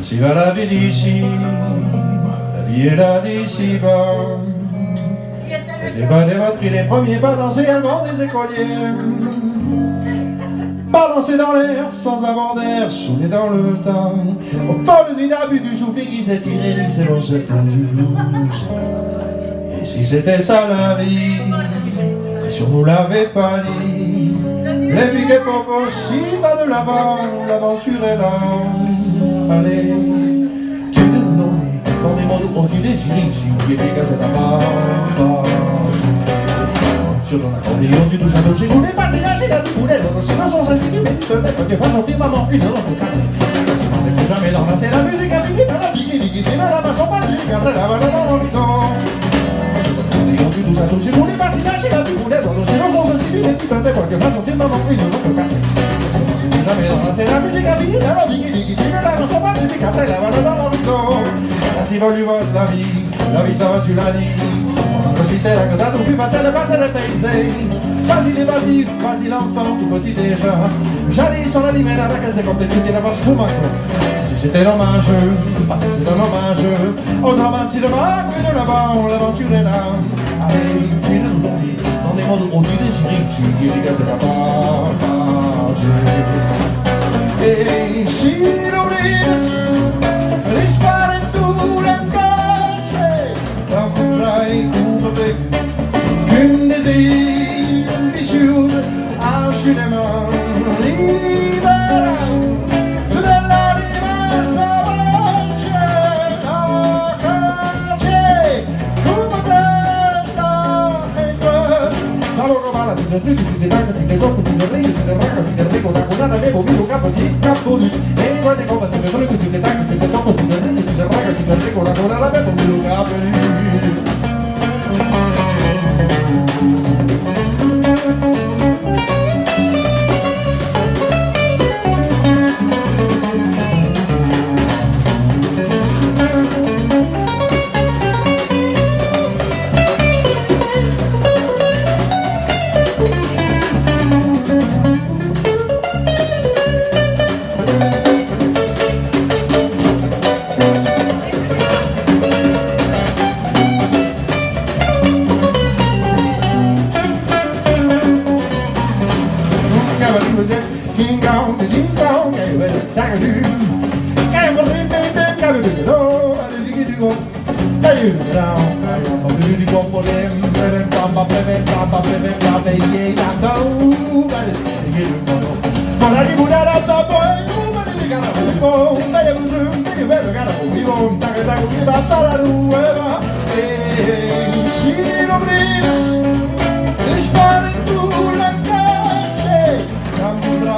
Ici va la vie d'ici, la vie est là d'ici bas. Les bas des batteries, les premiers dansés allemand des écoliers. Balancer dans l'air sans avoir d'air, soulever dans le temps. Au fond du du souffle qui s'est tiré, c'est l'on s'est tendu. Et si c'était ça la vie, et si on nous l'avait pas dit, les piquets pour aussi va de l'avant, l'aventure est là. Allez, tu me donnes dans des modes où tu désignes, si tu efficace à ta part. Sur ton accordéon, tu touches un dos, j'ai voulu passer là, j'ai la boulette, sinon son geste, tu médites, peut-être que pas sortir maman, une heure pour casser. Sinon, il faut jamais d'embrasser la musique, a fini par la pique, qui fait mal à ma son pas de car ça la va dans l'horizon. Sur accordéon, tu un j'ai voulu passer là, j'ai la boulette, sinon son geste, tu médites, peut-être que pas sortir maman, une heure pour casser. Sinon, il faut jamais d'embrasser la musique, a fini par la pique, qui car ça la va dans l'horizon. Ainsi va lui la vie, la va, tu l'as dit. Si t'as tout pu passer le passé le paysé Vas-y vas-y, vas-y l'enfant tout petit déjà. J'allais sur la limite à la caisse des comptes et d'avoir ce Si c'était dommage, parce que c'est un hommage de ma plus de là-bas, l'aventure est là. Allez, tu es dans des mondes où tu désirais Tu es la si no trigo, si te taca, si te toco, si te río, si te si te rico, taconada, me he movido capo, si capo, en cuate copa, si te trigo, si te taca, si te toco, si te río, si te raca, si te rico, taconada, capo, never lose it. King Kong, the king's gone, gave it a tiger a little bit, it a go, and it down, no. No. I didn't put out the boy, but it's the gana, but it's the boy, but it's the boy, but it's the gana, but it's the boy, but it's the gana, but it's the boy, but it's the gana, but it's the boy, but it's the gana, but it's the boy, but it's the gana, but it's the boy, but it's the gana, but it's the boy, but it's the gana, but it's the boy, but it's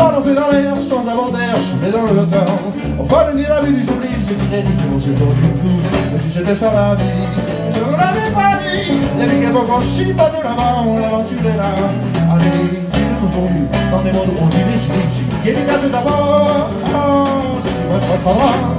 Dans l'air sans avoir d'air, dans le temps. Fond de la vie du sourire, c'est inédit, c'est mon seul du flou. Mais si c'était ça la vie, je ne l'avais pas dit. Les époques, on chie pas de l'avant, l'aventure là. Allez, tout tournu, dans des mondes on dit cases d'abord, oh, je crois